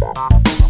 Musik